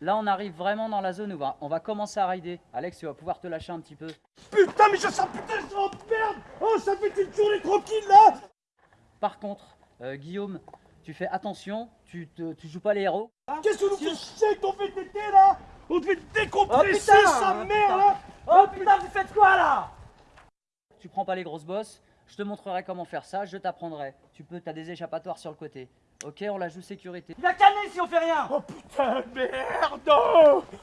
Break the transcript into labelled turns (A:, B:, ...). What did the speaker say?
A: Là, on arrive vraiment dans la zone où on va, on va commencer à rider. Alex, tu vas pouvoir te lâcher un petit peu.
B: Putain, mais je sens putain, je sens merde. Oh, ça fait une journée tranquille là.
A: Par contre, euh, Guillaume, tu fais attention, tu, te, tu joues pas les héros.
B: Qu'est-ce que nous fait chier avec ton VTT là? On te fait décompresser
C: Oh, putain,
B: sa
C: oh,
B: mère là
C: Oh putain, vous faites quoi là?
A: Tu prends pas les grosses bosses, je te montrerai comment faire ça, je t'apprendrai. Tu peux, t'as des échappatoires sur le côté. Ok, on la joue sécurité.
C: Il va canner si on fait rien
B: Oh putain, merde